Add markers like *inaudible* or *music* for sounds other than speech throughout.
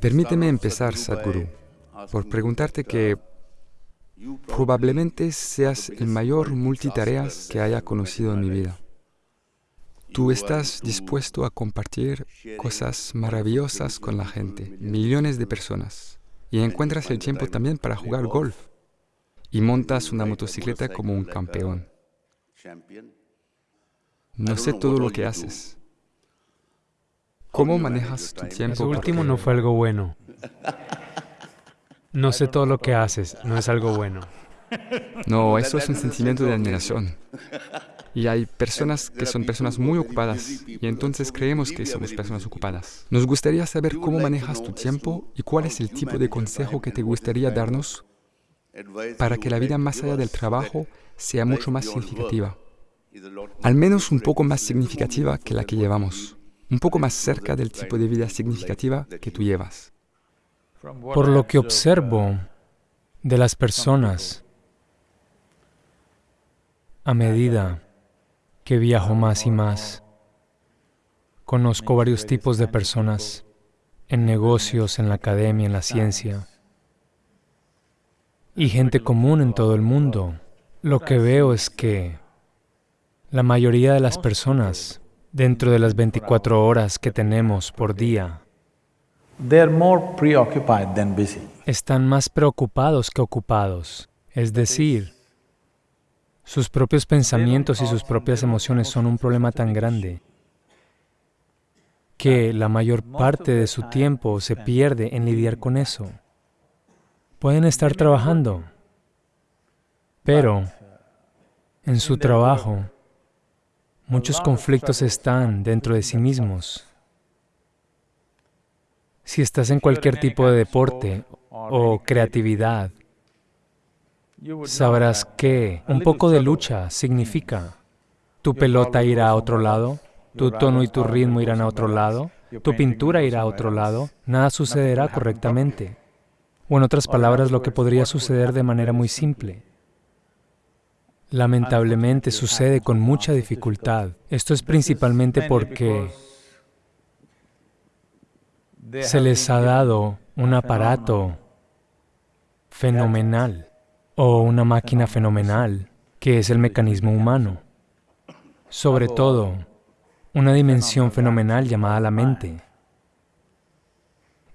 Permíteme empezar, Sadhguru, por preguntarte que probablemente seas el mayor multitareas que haya conocido en mi vida. Tú estás dispuesto a compartir cosas maravillosas con la gente, millones de personas, y encuentras el tiempo también para jugar golf, y montas una motocicleta como un campeón. No sé todo lo que haces. ¿Cómo manejas tu tiempo? Eso último no fue algo bueno. *laughs* No sé todo lo que haces, no es algo bueno. No, *laughs* eso es un sentimiento de admiración. Y hay personas que son personas muy ocupadas y entonces creemos que somos personas ocupadas. Nos gustaría saber cómo manejas tu tiempo y cuál es el tipo de consejo que te gustaría darnos para que la vida más allá del trabajo sea mucho más significativa. Al menos un poco más significativa que la que llevamos. Un poco más cerca del tipo de vida significativa que tú llevas. Por lo que observo de las personas, a medida que viajo más y más. Conozco varios tipos de personas, en negocios, en la academia, en la ciencia, y gente común en todo el mundo. Lo que veo es que la mayoría de las personas, dentro de las 24 horas que tenemos por día, están más preocupados que ocupados. Es decir, sus propios pensamientos y sus propias emociones son un problema tan grande que la mayor parte de su tiempo se pierde en lidiar con eso. Pueden estar trabajando, pero en su trabajo muchos conflictos están dentro de sí mismos. Si estás en cualquier tipo de deporte o creatividad, sabrás que un poco de lucha significa tu pelota irá a otro lado, tu tono y tu ritmo irán a otro lado, tu pintura irá a otro lado, nada sucederá correctamente. O en otras palabras, lo que podría suceder de manera muy simple. Lamentablemente sucede con mucha dificultad. Esto es principalmente porque se les ha dado un aparato fenomenal o una máquina fenomenal, que es el mecanismo humano. Sobre todo, una dimensión fenomenal llamada la mente.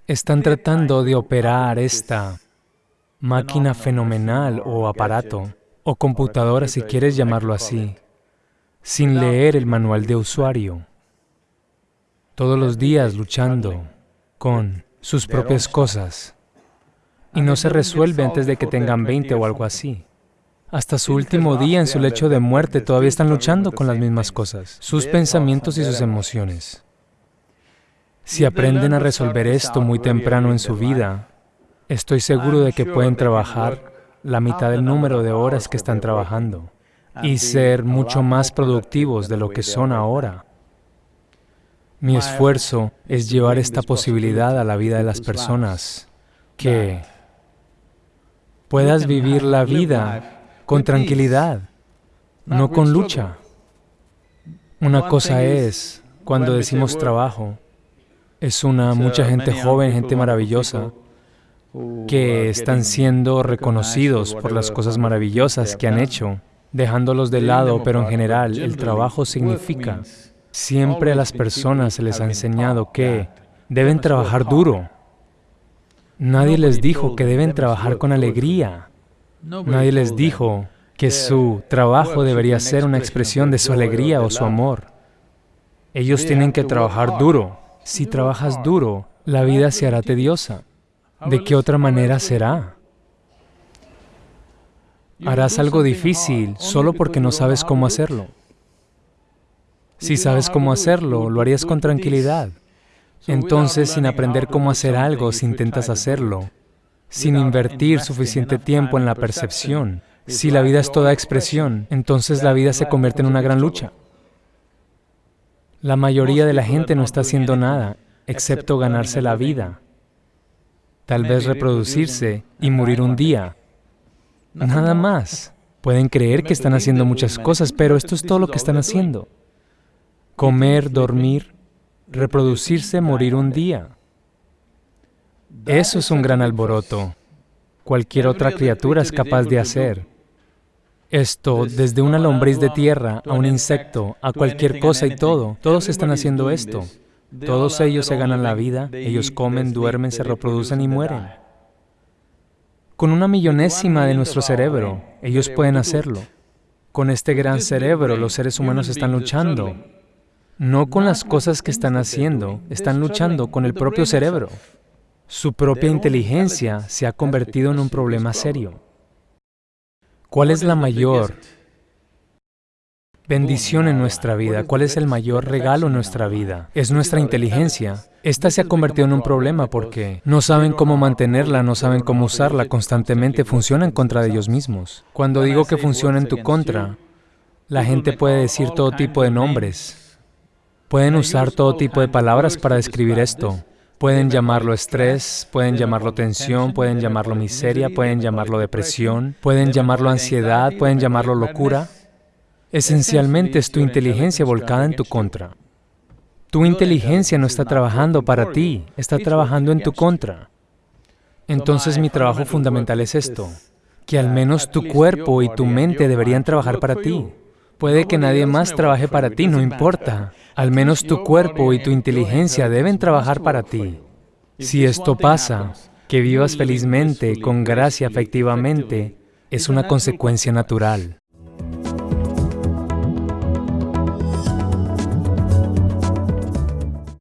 Están tratando de operar esta máquina fenomenal o aparato, o computadora si quieres llamarlo así, sin leer el manual de usuario. Todos los días luchando con sus propias cosas y no se resuelve antes de que tengan 20 o algo así. Hasta su último día en su lecho de muerte todavía están luchando con las mismas cosas, sus pensamientos y sus emociones. Si aprenden a resolver esto muy temprano en su vida, estoy seguro de que pueden trabajar la mitad del número de horas que están trabajando y ser mucho más productivos de lo que son ahora. Mi esfuerzo es llevar esta posibilidad a la vida de las personas que puedas vivir la vida con tranquilidad, no con lucha. Una cosa es, cuando decimos trabajo, es una mucha gente joven, gente maravillosa, que están siendo reconocidos por las cosas maravillosas que han hecho, dejándolos de lado, pero en general el trabajo significa, siempre a las personas se les ha enseñado que deben trabajar duro, Nadie les dijo que deben trabajar con alegría. Nadie les dijo que su trabajo debería ser una expresión de su alegría o su amor. Ellos tienen que trabajar duro. Si trabajas duro, la vida se hará tediosa. ¿De qué otra manera será? Harás algo difícil solo porque no sabes cómo hacerlo. Si sabes cómo hacerlo, lo harías con tranquilidad. Entonces, sin aprender cómo hacer algo, si intentas hacerlo, sin invertir suficiente tiempo en la percepción, si la vida es toda expresión, entonces la vida se convierte en una gran lucha. La mayoría de la gente no está haciendo nada, excepto ganarse la vida, tal vez reproducirse y morir un día. Nada más. Pueden creer que están haciendo muchas cosas, pero esto es todo lo que están haciendo. Comer, dormir, reproducirse, morir un día. Eso es un gran alboroto. Cualquier otra criatura es capaz de hacer. Esto, desde una lombriz de tierra a un insecto, a cualquier cosa y todo, todos están haciendo esto. Todos ellos se ganan la vida, ellos comen, duermen, se reproducen y mueren. Con una millonésima de nuestro cerebro, ellos pueden hacerlo. Con este gran cerebro, los seres humanos están luchando. No con las cosas que están haciendo, están luchando con el propio cerebro. Su propia inteligencia se ha convertido en un problema serio. ¿Cuál es la mayor bendición en nuestra vida? ¿Cuál es el mayor regalo en nuestra vida? Es nuestra inteligencia. Esta se ha convertido en un problema porque no saben cómo mantenerla, no saben cómo usarla, constantemente funciona en contra de ellos mismos. Cuando digo que funciona en tu contra, la gente puede decir todo tipo de nombres. Pueden usar todo tipo de palabras para describir esto. Pueden llamarlo estrés, pueden llamarlo tensión, pueden llamarlo miseria, pueden llamarlo depresión, pueden llamarlo ansiedad, pueden llamarlo locura. Esencialmente es tu inteligencia volcada en tu contra. Tu inteligencia no está trabajando para ti, está trabajando en tu contra. Entonces mi trabajo fundamental es esto, que al menos tu cuerpo y tu mente deberían trabajar para ti. Puede que nadie más trabaje para ti, no importa. Al menos tu cuerpo y tu inteligencia deben trabajar para ti. Si esto pasa, que vivas felizmente, con gracia, efectivamente, es una consecuencia natural.